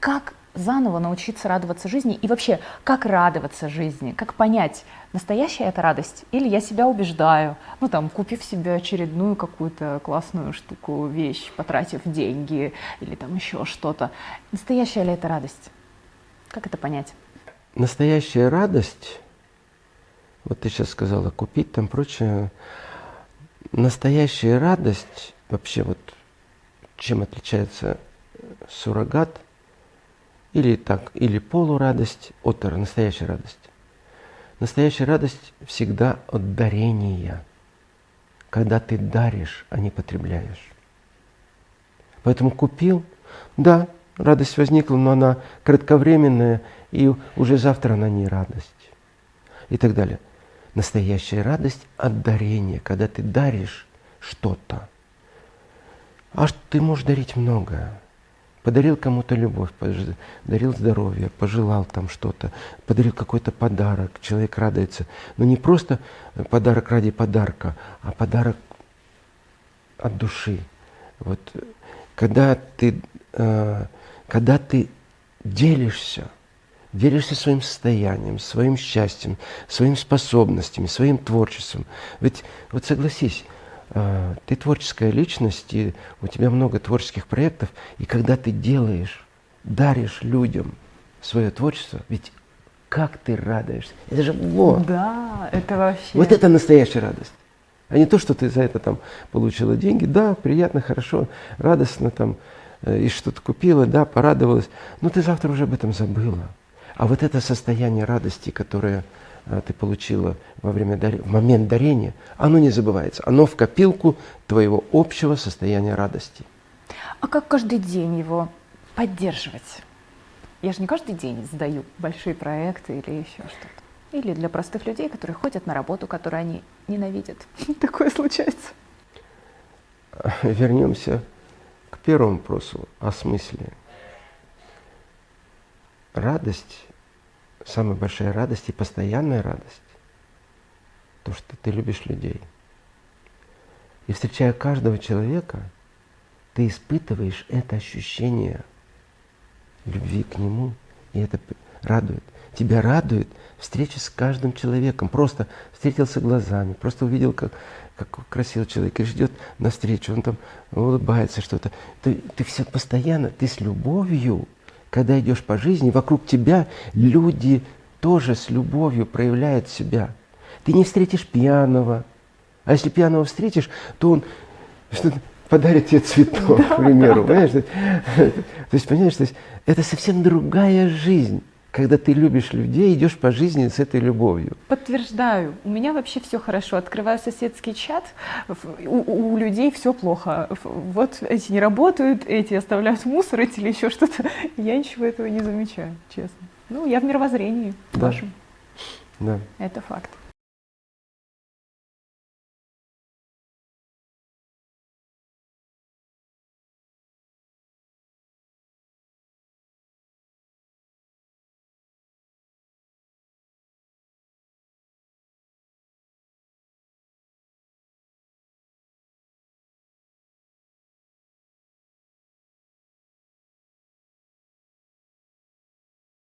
как заново научиться радоваться жизни и вообще, как радоваться жизни, как понять, настоящая это радость или я себя убеждаю, ну там, купив себе очередную какую-то классную штуку, вещь, потратив деньги или там еще что-то. Настоящая ли это радость? Как это понять? Настоящая радость, вот ты сейчас сказала, купить там прочее, настоящая радость, вообще вот чем отличается суррогат – или так, или полурадость от настоящей радости. Настоящая радость всегда от дарения, когда ты даришь, а не потребляешь. Поэтому купил, да, радость возникла, но она кратковременная, и уже завтра она не радость. И так далее. Настоящая радость от дарения, когда ты даришь что-то. А ты можешь дарить многое подарил кому-то любовь, подарил здоровье, пожелал там что-то, подарил какой-то подарок, человек радуется. Но не просто подарок ради подарка, а подарок от души. Вот когда ты, э, когда ты делишься, делишься своим состоянием, своим счастьем, своими способностями, своим творчеством. Ведь вот согласись, ты творческая личность, и у тебя много творческих проектов, и когда ты делаешь, даришь людям свое творчество, ведь как ты радуешься. Это же вот. Да, это вообще. Вот это настоящая радость. А не то, что ты за это там получила деньги. Да, приятно, хорошо, радостно там, э, и что-то купила, да, порадовалась. Но ты завтра уже об этом забыла. А вот это состояние радости, которое ты получила во время в момент дарения, оно не забывается. Оно в копилку твоего общего состояния радости. А как каждый день его поддерживать? Я же не каждый день сдаю большие проекты или еще что-то. Или для простых людей, которые ходят на работу, которую они ненавидят. Такое случается. Вернемся к первому вопросу о смысле. Радость самая большая радость и постоянная радость, то, что ты любишь людей. И встречая каждого человека, ты испытываешь это ощущение любви к нему, и это радует. Тебя радует встреча с каждым человеком. Просто встретился глазами, просто увидел, как, как красивый человек, и ждет навстречу, он там улыбается что-то. Ты, ты все постоянно, ты с любовью когда идешь по жизни, вокруг тебя люди тоже с любовью проявляют себя. Ты не встретишь пьяного. А если пьяного встретишь, то он подарит тебе цветок, да, к примеру. Да, понимаешь? Да. То есть, понимаешь, то есть, это совсем другая жизнь когда ты любишь людей, идешь по жизни с этой любовью. Подтверждаю. У меня вообще все хорошо. Открываю соседский чат, у, у людей все плохо. Вот эти не работают, эти оставляют мусор, эти или еще что-то. Я ничего этого не замечаю, честно. Ну, я в мировоззрении да. вашем. Да. Это факт.